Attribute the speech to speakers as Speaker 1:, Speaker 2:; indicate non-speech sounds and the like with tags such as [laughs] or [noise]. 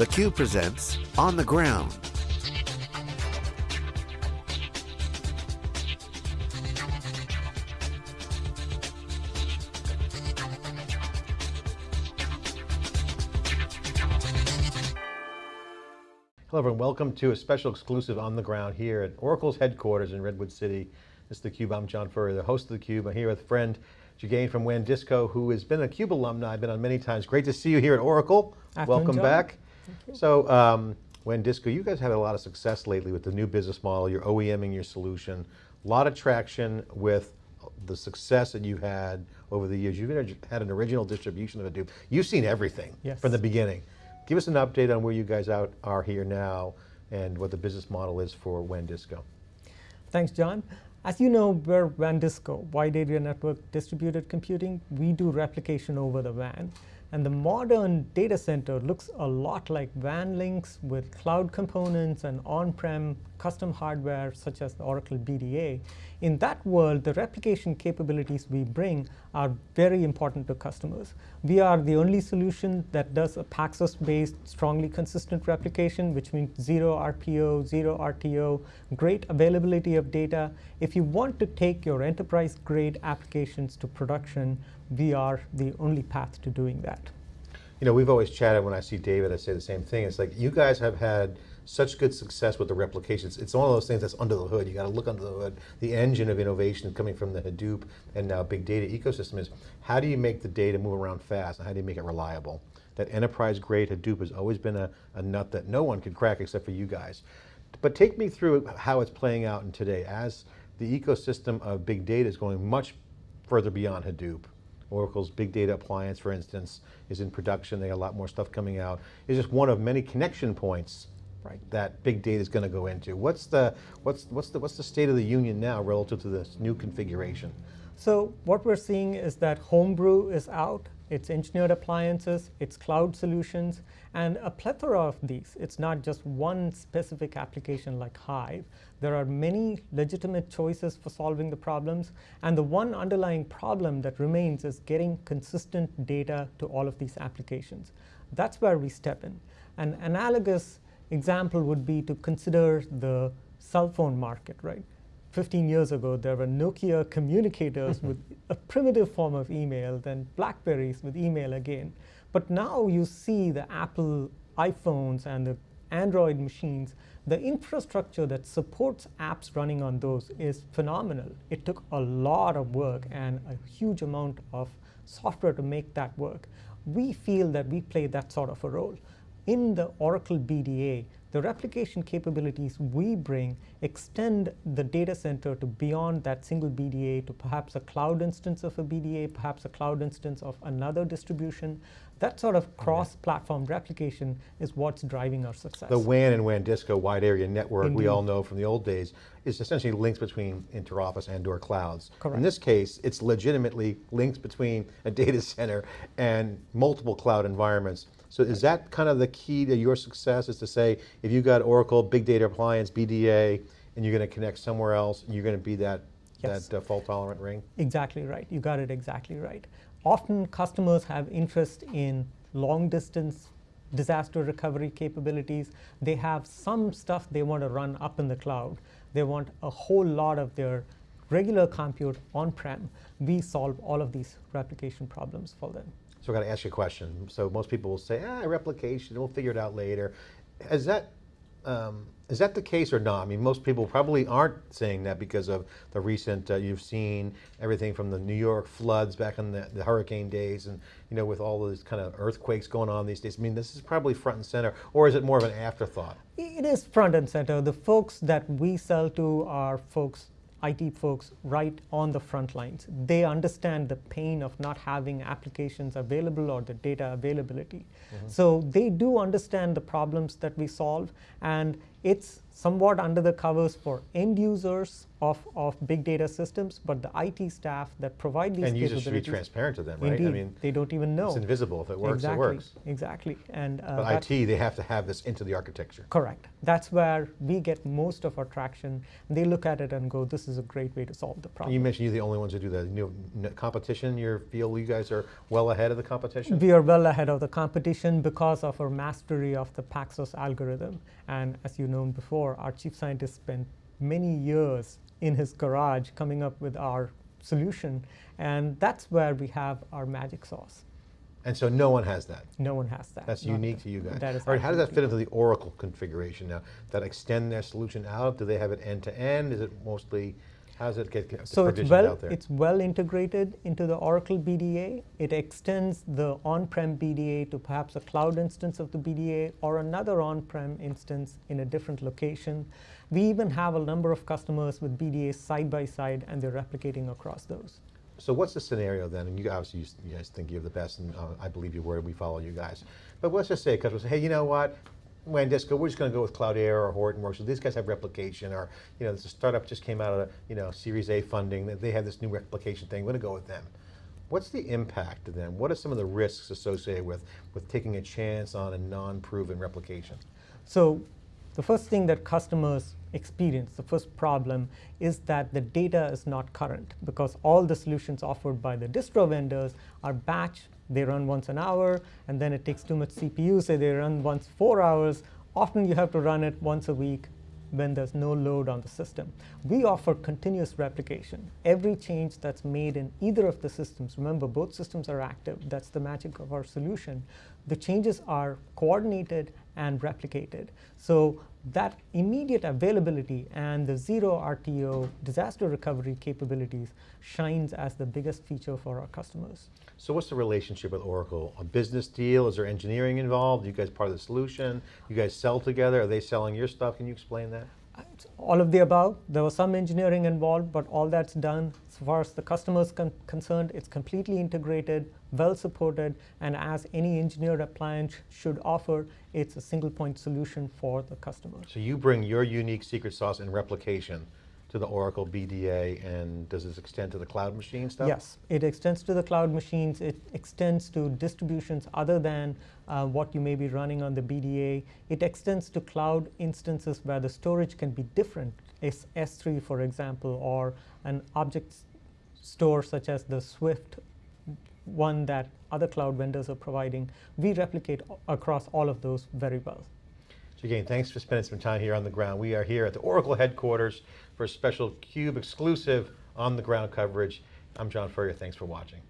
Speaker 1: theCUBE presents On the Ground.
Speaker 2: Hello everyone, welcome to a special exclusive on the ground here at Oracle's headquarters in Redwood City. This is theCUBE, I'm John Furrier, the host of theCUBE. I'm here with friend Jagane from WANdisco, who has been a CUBE alumni, I've been on many times. Great to see you here at Oracle.
Speaker 3: Afternoon,
Speaker 2: welcome
Speaker 3: John.
Speaker 2: back. So, um, WANdisco, you guys had a lot of success lately with the new business model, you're OEMing your solution, a lot of traction with the success that you've had over the years. You've had an original distribution of Hadoop. You've seen everything
Speaker 3: Yes.
Speaker 2: from the beginning. Give us an update on where you guys out are here now and what the business model is for WANdisco.
Speaker 3: Thanks, John. As you know, we're WANdisco, Wide Area Network Distributed Computing. We do replication over the WAN. And the modern data center looks a lot like WAN links with cloud components and on-prem custom hardware such as the Oracle BDA. In that world, the replication capabilities we bring are very important to customers. We are the only solution that does a Paxos-based, strongly consistent replication, which means zero RPO, zero RTO, great availability of data. If you want to take your enterprise-grade applications to production, we are the only path to doing that.
Speaker 2: You know, we've always chatted when I see David, I say the same thing. It's like, you guys have had such good success with the replications. It's one of those things that's under the hood. You got to look under the hood. The engine of innovation coming from the Hadoop and now big data ecosystem is, how do you make the data move around fast and how do you make it reliable? That enterprise grade Hadoop has always been a, a nut that no one could crack except for you guys. But take me through how it's playing out in today as the ecosystem of big data is going much further beyond Hadoop. Oracle's big data appliance, for instance, is in production. They got a lot more stuff coming out. It's just one of many connection points
Speaker 3: Right.
Speaker 2: that big data is going to go into. What's the, what's, what's, the, what's the state of the union now relative to this new configuration?
Speaker 3: So what we're seeing is that Homebrew is out, it's engineered appliances, it's cloud solutions, and a plethora of these. It's not just one specific application like Hive. There are many legitimate choices for solving the problems, and the one underlying problem that remains is getting consistent data to all of these applications. That's where we step in. An analogous example would be to consider the cell phone market, right? 15 years ago, there were Nokia communicators [laughs] with a primitive form of email, then Blackberries with email again. But now you see the Apple iPhones and the Android machines, the infrastructure that supports apps running on those is phenomenal. It took a lot of work and a huge amount of software to make that work. We feel that we play that sort of a role. In the Oracle BDA, the replication capabilities we bring extend the data center to beyond that single BDA to perhaps a cloud instance of a BDA, perhaps a cloud instance of another distribution. That sort of cross-platform replication is what's driving our success.
Speaker 2: The WAN and WANdisco wide area network, we all know from the old days, is essentially links between interoffice and or clouds. In this case, it's legitimately links between a data center and multiple cloud environments. So is that kind of the key to your success, is to say, if you've got Oracle, Big Data Appliance, BDA, and you're going to connect somewhere else, you're going to be that,
Speaker 3: Yes.
Speaker 2: that uh, fault tolerant ring?
Speaker 3: Exactly right. You got it exactly right. Often customers have interest in long distance disaster recovery capabilities. They have some stuff they want to run up in the cloud. They want a whole lot of their regular compute on-prem. We solve all of these replication problems for them.
Speaker 2: So I got to ask you a question. So most people will say, ah, replication, we'll figure it out later. Is that, um, is that the case or not? I mean, most people probably aren't saying that because of the recent, uh, you've seen everything from the New York floods back in the, the hurricane days and, you know, with all those kind of earthquakes going on these days. I mean, this is probably front and center, or is it more of an afterthought?
Speaker 3: It is front and center. The folks that we sell to are folks, IT folks, right on the front lines. They understand the pain of not having applications available or the data availability. Mm-hmm. So they do understand the problems that we solve. And It's somewhat under the covers for end users of, of big data systems, but the IT staff that provide these
Speaker 2: And users should be transparent to them, right?
Speaker 3: Indeed,
Speaker 2: I mean,
Speaker 3: they don't even know.
Speaker 2: it's invisible. If it works,
Speaker 3: exactly,
Speaker 2: it works.
Speaker 3: Exactly, and uh,
Speaker 2: But IT, they have to have this into the architecture.
Speaker 3: Correct. That's where we get most of our traction. They look at it and go, "This is a great way to solve the problem."
Speaker 2: You mentioned you're the only ones who do that. You know, competition, you feel you guys are well ahead of the competition?
Speaker 3: We are well ahead of the competition because of our mastery of the Paxos algorithm. And as you known before, our chief scientist spent many years in his garage coming up with our solution. And that's where we have our magic sauce.
Speaker 2: And so no one has that.
Speaker 3: No one has that.
Speaker 2: That's
Speaker 3: Not-
Speaker 2: unique to you guys.
Speaker 3: That is
Speaker 2: All right, how does that fit into the Oracle configuration now? That extend their solution out? Do they have it end to end? Is it mostly, how does it get
Speaker 3: So it's well,
Speaker 2: out there?
Speaker 3: it's well integrated into the Oracle BDA. It extends the on-prem BDA to perhaps a cloud instance of the BDA or another on-prem instance in a different location. We even have a number of customers with BDAs side by side, and they're replicating across those.
Speaker 2: So what's the scenario then? And you obviously, you, guys think you're the best, and uh, I believe your word, we follow you guys. But let's just say a customer says, hey, you know what? Wandisco, we're just going to go with Cloudera or Hortonworks. So these guys have replication, or you know, this startup just came out of you know Series A funding. They have this new replication thing. We're going to go with them. What's the impact to them? What are some of the risks associated with with taking a chance on a non-proven replication?
Speaker 3: So the first thing that customers experience, the first problem, is that the data is not current because all the solutions offered by the distro vendors are batch. They run once an hour, and then it takes too much CPU, so they run once four hours. Often you have to run it once a week when there's no load on the system. We offer continuous replication. Every change that's made in either of the systems, remember both systems are active, that's the magic of our solution. The changes are coordinated and replicated. So that immediate availability and the zero RTO disaster recovery capabilities shines as the biggest feature for our customers.
Speaker 2: So what's the relationship with Oracle? A business deal? Is there engineering involved? Are you guys part of the solution? You guys sell together? Are they selling your stuff? Can you explain that?
Speaker 3: All of the above. There was some engineering involved, but all that's done. As far as the customer is con- concerned, it's completely integrated, well supported, and as any engineered appliance should offer, it's a single point solution for the customer.
Speaker 2: So you bring your unique secret sauce and replication to the Oracle BDA, and does this extend to the cloud machine stuff?
Speaker 3: Yes, it extends to the cloud machines. It extends to distributions other than uh, what you may be running on the BDA. It extends to cloud instances where the storage can be different, S- S3 for example, or an object store such as the Swift one that other cloud vendors are providing. We replicate across all of those very well.
Speaker 2: So again, thanks for spending some time here on the ground. We are here at the Oracle headquarters for a special CUBE exclusive on the ground coverage. I'm John Furrier, thanks for watching.